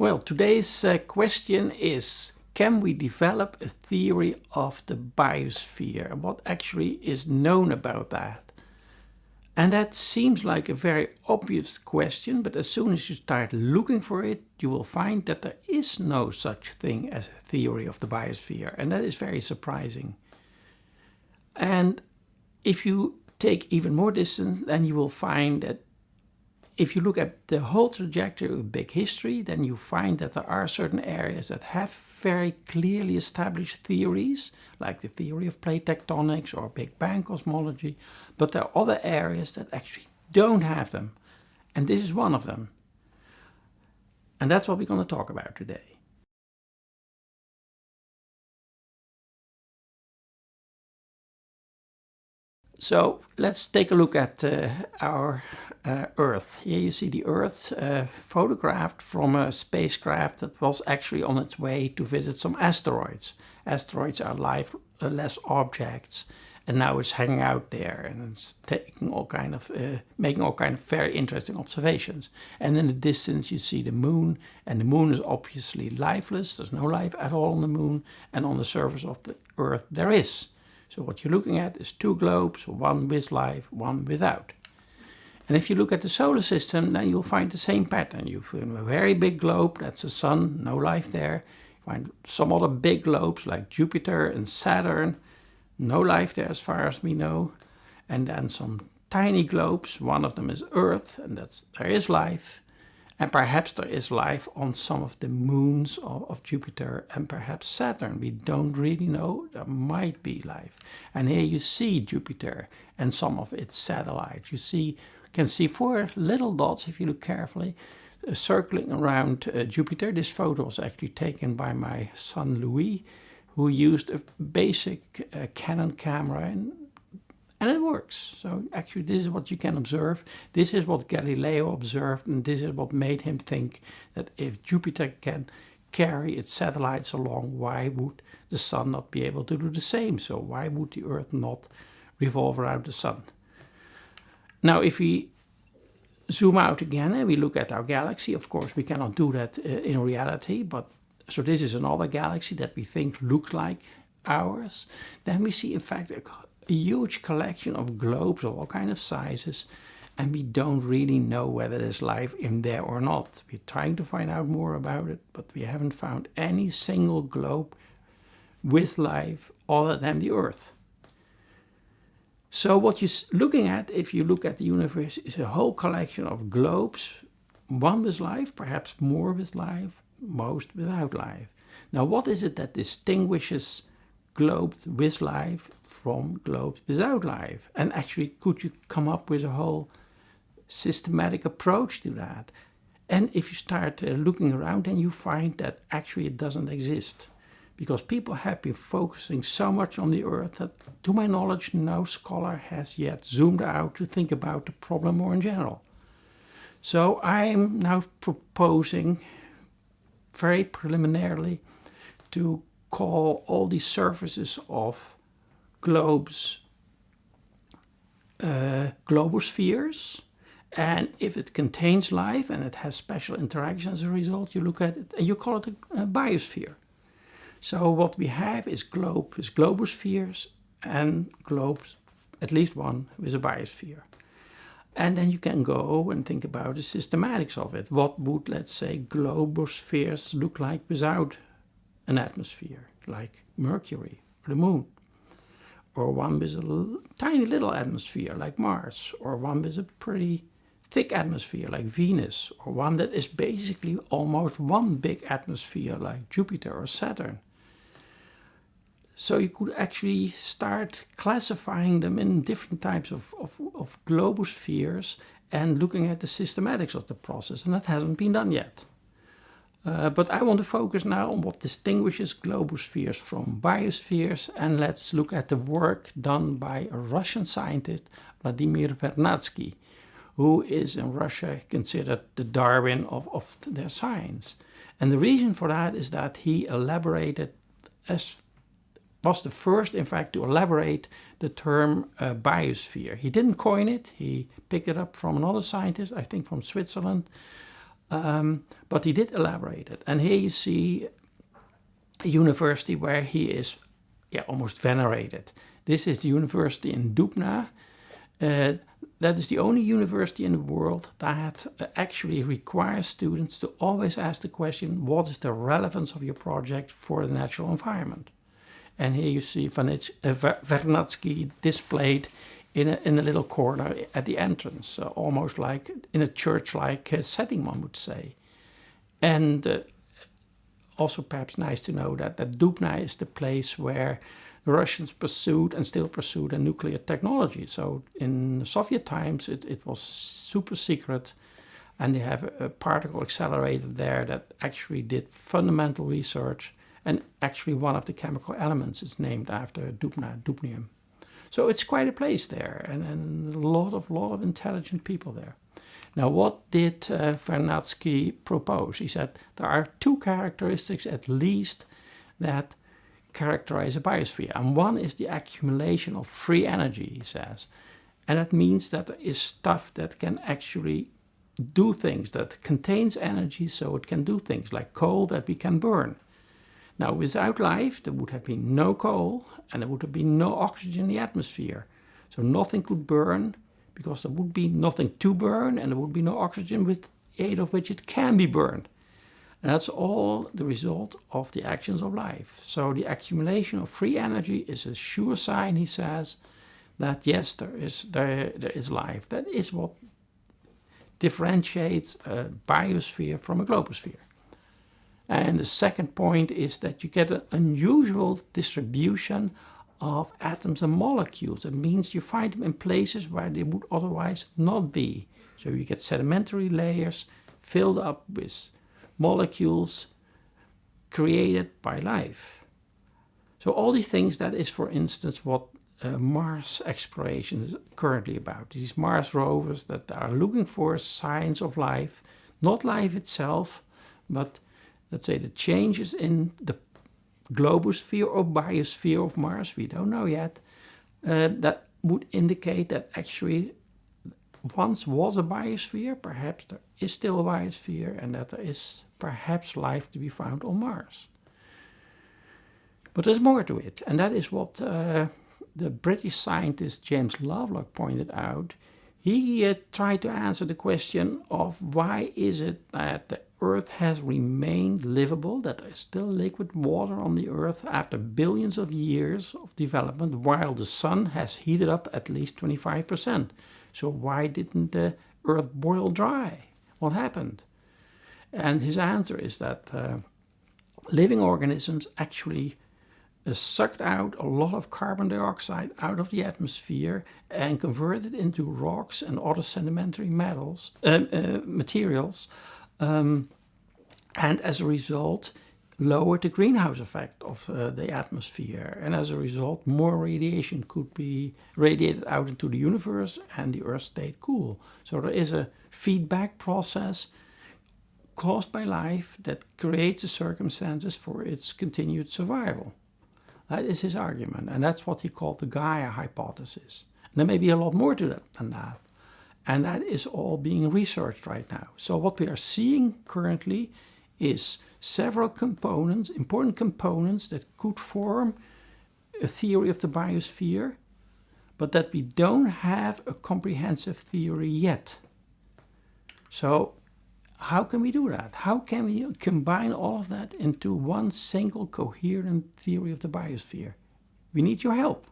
Well, today's uh, question is can we develop a theory of the biosphere? What actually is known about that? And that seems like a very obvious question, but as soon as you start looking for it, you will find that there is no such thing as a theory of the biosphere. And that is very surprising. And if you take even more distance, then you will find that if you look at the whole trajectory of big history, then you find that there are certain areas that have very clearly established theories, like the theory of plate tectonics or Big Bang cosmology, but there are other areas that actually don't have them. And this is one of them. And that's what we're going to talk about today. So let's take a look at uh, our uh, Earth. Here you see the Earth uh, photographed from a spacecraft that was actually on its way to visit some asteroids. Asteroids are lifeless uh, objects and now it's hanging out there and it's taking all kind of uh, making all kind of very interesting observations and in the distance you see the moon and the moon is obviously lifeless there's no life at all on the moon and on the surface of the earth there is so what you're looking at is two globes, one with life, one without. And if you look at the solar system, then you'll find the same pattern. You find a very big globe, that's the sun, no life there. You find some other big globes like Jupiter and Saturn, no life there as far as we know. And then some tiny globes, one of them is Earth, and that's there is life. And perhaps there is life on some of the moons of, of, Jupiter and perhaps Saturn. We don't really know. There might be life. And here you see Jupiter and some of its satellites. You see, can see four little dots if you look carefully uh, circling around uh, Jupiter. This photo was actually taken by my son Louis, who used a basic uh, Canon camera and and it works. So actually this is what you can observe. This is what Galileo observed and this is what made him think that if Jupiter can carry its satellites along, why would the sun not be able to do the same? So why would the earth not revolve around the sun? Now if we zoom out again and we look at our galaxy, of course we cannot do that uh, in reality, but so this is another galaxy that we think looks like ours. Then we see in fact a a huge collection of globes of all kind of sizes and we don't really know whether there's life in there or not. We're trying to find out more about it, but we haven't found any single globe with life other than the Earth. So what you're looking at, if you look at the universe, is a whole collection of globes, one with life, perhaps more with life, most without life. Now what is it that distinguishes globes with life from globes without life? And actually, could you come up with a whole systematic approach to that? And if you start uh, looking around, then you find that actually it doesn't exist. Because people have been focusing so much on the Earth that, to my knowledge, no scholar has yet zoomed out to think about the problem more in general. So I'm now proposing, very preliminarily, to call all these surfaces of globes uh, globospheres. And if it contains life and it has special interactions as a result, you look at it and you call it a, a biosphere. So what we have is globe, is globospheres and globes, at least one with a biosphere. And then you can go and think about the systematics of it. What would, let's say, globospheres look like without an atmosphere, like Mercury or the Moon? or one with a tiny little atmosphere like Mars, or one with a pretty thick atmosphere like Venus, or one that is basically almost one big atmosphere like Jupiter or Saturn. So you could actually start classifying them in different types of, of, of globospheres and looking at the systematics of the process, and that hasn't been done yet. Uh, but I want to focus now on what distinguishes globospheres from biospheres and let's look at the work done by a Russian scientist, Vladimir Vernadsky, who is in Russia considered the Darwin of, of their science. And the reason for that is that he elaborated, as was the first in fact to elaborate the term uh, biosphere. He didn't coin it, he picked it up from another scientist, I think from Switzerland, Um, but he did elaborate it. And here you see a university where he is yeah, almost venerated. This is the university in Dubna. Uh, that is the only university in the world that uh, actually requires students to always ask the question, what is the relevance of your project for the natural environment? And here you see Vernadsky uh, displayed in a, in a little corner at the entrance, uh, almost like in a church-like uh, setting, one would say. And uh, also perhaps nice to know that, that Dubna is the place where the Russians pursued and still pursue the nuclear technology. So in Soviet times, it, it was super secret. And they have a, a particle accelerator there that actually did fundamental research. And actually one of the chemical elements is named after Dubna, dubnium. So it's quite a place there and, and a lot of, lot of intelligent people there. Now, what did uh, Vernadsky propose? He said there are two characteristics at least that characterize a biosphere. And one is the accumulation of free energy, he says. And that means that there is stuff that can actually do things, that contains energy so it can do things, like coal that we can burn. Now, without life, there would have been no coal and there would have been no oxygen in the atmosphere. So nothing could burn because there would be nothing to burn and there would be no oxygen with aid of which it can be burned. And that's all the result of the actions of life. So the accumulation of free energy is a sure sign, he says, that yes, there is, there, there is life. That is what differentiates a biosphere from a globosphere. And the second point is that you get an unusual distribution of atoms and molecules. It means you find them in places where they would otherwise not be. So you get sedimentary layers filled up with molecules created by life. So all these things, that is for instance what uh, Mars exploration is currently about. These Mars rovers that are looking for signs of life, not life itself, but let's say the changes in the globosphere or biosphere of Mars, we don't know yet, uh, that would indicate that actually once was a biosphere, perhaps there is still a biosphere, and that there is perhaps life to be found on Mars. But there's more to it, and that is what uh, the British scientist James Lovelock pointed out. He uh, tried to answer the question of why is it that Earth has remained livable, that there is still liquid water on the Earth after billions of years of development, while the Sun has heated up at least 25%. So why didn't the Earth boil dry? What happened? And his answer is that uh, living organisms actually uh, sucked out a lot of carbon dioxide out of the atmosphere and converted it into rocks and other sedimentary metals, uh, uh materials um, and as a result, lowered the greenhouse effect of uh, the atmosphere. And as a result, more radiation could be radiated out into the universe and the Earth stayed cool. So there is a feedback process caused by life that creates the circumstances for its continued survival. That is his argument, and that's what he called the Gaia hypothesis. And there may be a lot more to that than that. And that is all being researched right now. So what we are seeing currently is several components, important components that could form a theory of the biosphere, but that we don't have a comprehensive theory yet. So how can we do that? How can we combine all of that into one single coherent theory of the biosphere? We need your help.